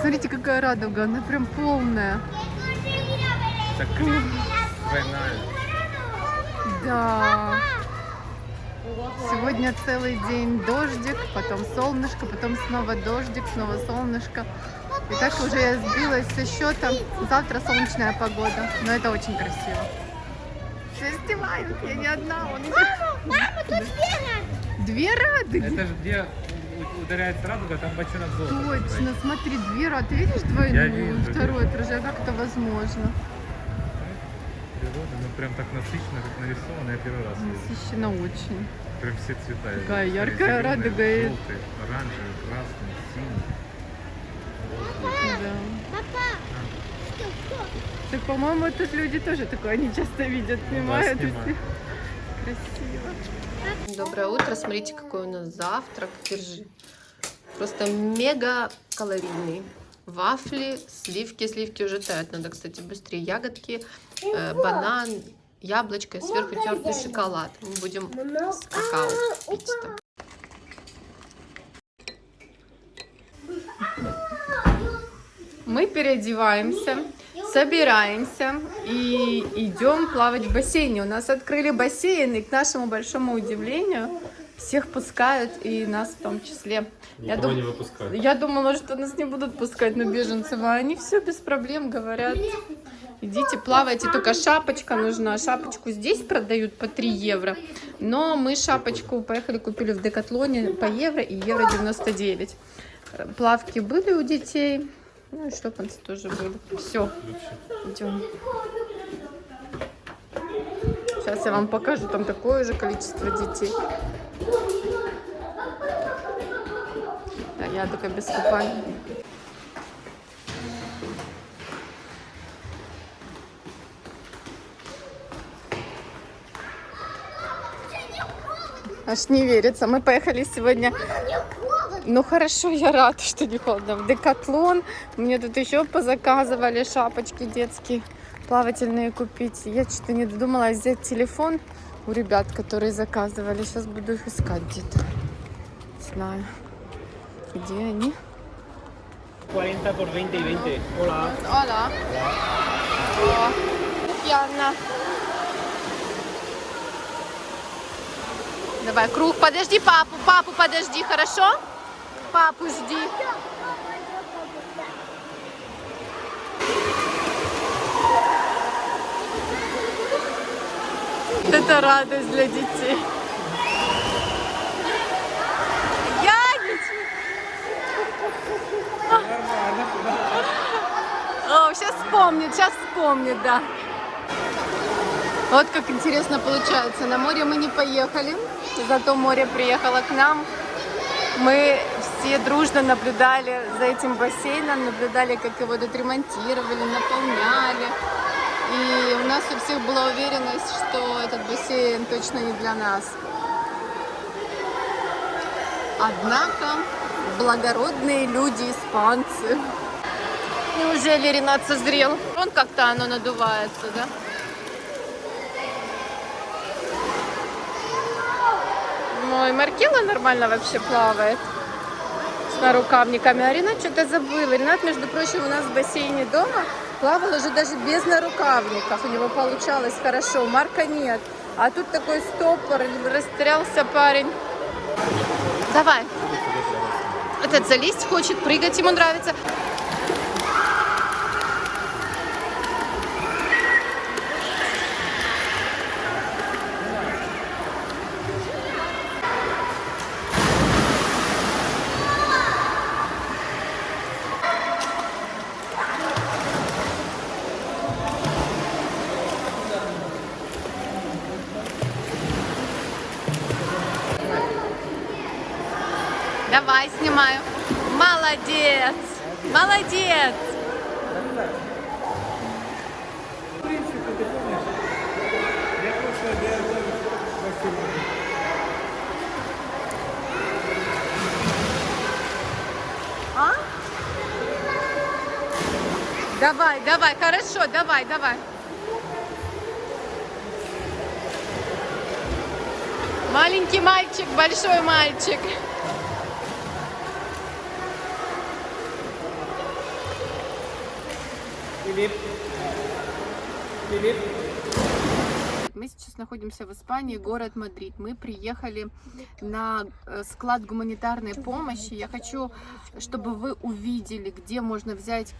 Посмотрите, какая радуга, она прям полная. Так двойная. Да. Сегодня целый день дождик, потом солнышко, потом снова дождик, снова солнышко. И так уже я сбилась со счета. Завтра солнечная погода, но это очень красиво. Все снимают, я не одна. Он идет. Мама, тут две рады. Две радуги. Это же где у- ударяется радуга, там бочонок золота. Точно, смотри, две рады. Ты видишь двойную? Второе отражение. Как это возможно? Природа, ну прям так насыщенно, как нарисовано, я первый раз вижу. Насыщенно очень. Прям все цвета. Такая яркая радуга и- Желтый, оранжевый, красный, синий. Да. Папа, что, что? Так, по-моему, тут люди тоже такое не часто видят, снимают. и снимают. Красиво. Доброе утро. Смотрите, какой у нас завтрак. Держи. Просто мега калорийный. Вафли, сливки. Сливки уже тают. Надо, кстати, быстрее. Ягодки, э, банан, яблочко и сверху тертый шоколад. Мы будем с какао пить там. Мы переодеваемся, собираемся и идем плавать в бассейне. У нас открыли бассейн, и к нашему большому удивлению всех пускают, и нас в том числе. Я, дум- не выпускают. я думала, что нас не будут пускать на беженцев, а они все без проблем говорят. Идите, плавайте, только шапочка нужна. Шапочку здесь продают по 3 евро. Но мы шапочку поехали, купили в Декатлоне по евро и евро 99. Э, Плавки были у детей. Ну и шлепанцы тоже были. Все, идем. Сейчас я вам покажу, там такое же количество детей. Да, я только без купания. Аж не верится. Мы поехали сегодня. Ну хорошо, я рада, что не холодно. В Декатлон. Мне тут еще позаказывали шапочки детские плавательные купить. Я что-то не додумалась взять телефон у ребят, которые заказывали. Сейчас буду их искать где-то. Не знаю, где они. 40 por 20 y 20. Hola. О, Яна. Давай, круг. Подожди папу. Папу подожди, хорошо? Папу жди. Это радость для детей. О, сейчас вспомнит, сейчас вспомнит, да. Вот как интересно получается. На море мы не поехали, зато море приехало к нам. Мы все дружно наблюдали за этим бассейном, наблюдали, как его тут ремонтировали, наполняли. И у нас у всех была уверенность, что этот бассейн точно не для нас. Однако благородные люди, испанцы. Неужели Ренат созрел? Он как-то оно надувается, да? Ой, Маркела нормально вообще плавает с нарукавниками. А Ренат что-то забыл. Ренат, между прочим, у нас в бассейне дома плавал уже даже без нарукавников. У него получалось хорошо. Марка нет. А тут такой стопор, растерялся парень. Давай. Этот залезть хочет, прыгать ему нравится. Давай, снимаю. Молодец! Молодец! А? Давай, давай, хорошо, давай, давай. Маленький мальчик, большой мальчик. Philip. Philip. Мы сейчас находимся в Испании, город Мадрид. Мы приехали на э, склад гуманитарной помощи. Я хочу, чтобы вы увидели, где можно взять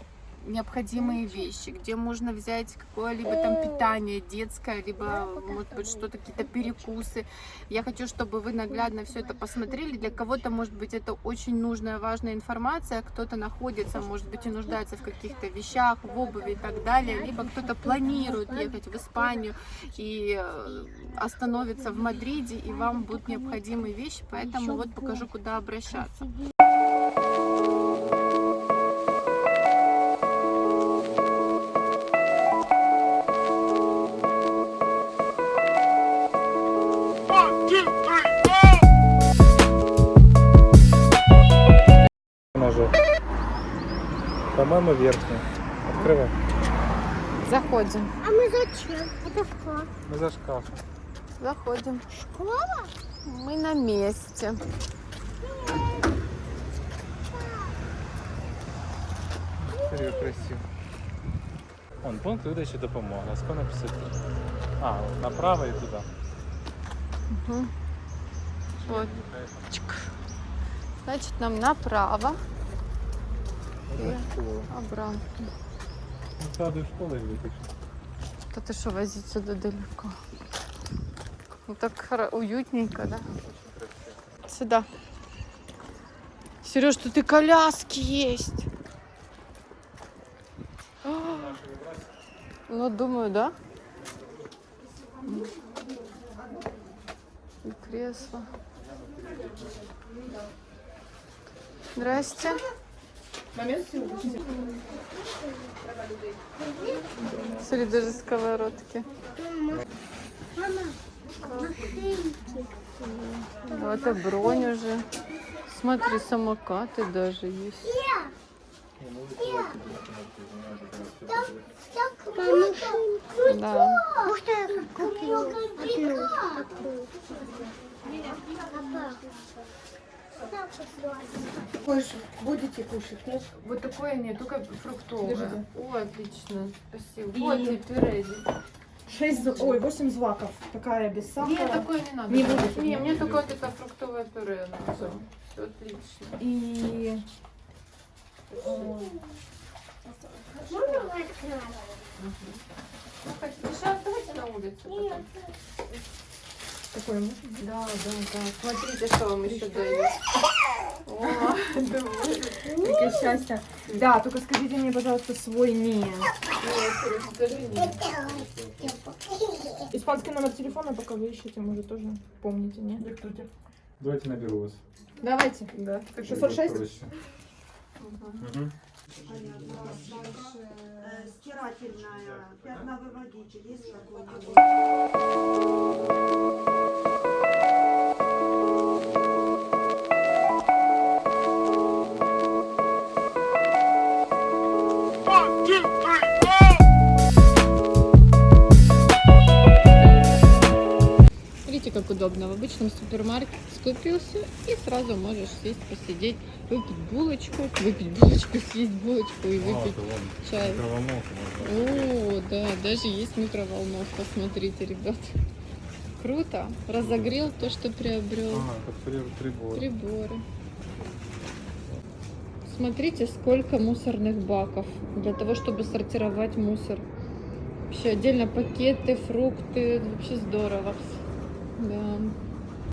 необходимые вещи, где можно взять какое-либо там питание детское, либо, может быть, что-то, какие-то перекусы. Я хочу, чтобы вы наглядно все это посмотрели. Для кого-то, может быть, это очень нужная, важная информация. Кто-то находится, может быть, и нуждается в каких-то вещах, в обуви и так далее. Либо кто-то планирует ехать в Испанию и э, остановиться в Мадриде, и вам будут необходимые вещи. Поэтому вот покажу, куда обращаться. По-моему, верхний. Открывай. Заходим. А мы зачем? Это что? Мы за шкаф. Заходим. Школа? Мы на месте. Смотри, красиво. Вон, пункт видачі допомоги. Скоро 53. А, направо і туди. Мгм. Вот. Значит, нам направо Обратно. Ну, саду школи витиш. Да ты что, возить сюда далеко? Ну так уютненько, да? Сюда. Сереж, тут и коляски есть. А, Ну, думаю, да. И кресло. Здрасте. Смотри, даже сковородки. Вот и бронь уже. Смотри, самокаты даже есть. Да. Может, Будете кушать, нет? Вот такое нет, только фруктовое. Держите. О, отлично. Спасибо. И- Вот и пюре. Шесть, з- ой, восемь злаков. Такая без сахара. Нет, такое не надо. Не будете? Не, мне только вот это фруктовое пюре надо. Все отлично. И э, Можно открыть? Ну, хотите, сейчас давайте на улицу. потом. Такое можно? Да, да, да. Смотрите, что вам еще дают. О. Какое счастье. Да, только скажите мне, пожалуйста, свой не. Нет, скажи нет. Испанский номер телефона, пока вы ищете, может, тоже помните, нет? Давайте наберу вас. Давайте. Да. 606? Проще. Мгм. Э, стирательная, пятновыводитель, есть какой-нибудь? Как удобно. В обычном супермаркете скупился и сразу можешь сесть, посидеть, выпить булочку, выпить булочку, съесть булочку и А, выпить вон, чай. О, да, даже есть микроволновка, смотрите, ребят. Круто. Разогрел то, что приобрел. Ага, как при- прибор. Приборы. Смотрите, сколько мусорных баков для того, чтобы сортировать мусор. Вообще отдельно пакеты, фрукты, вообще здорово. Да.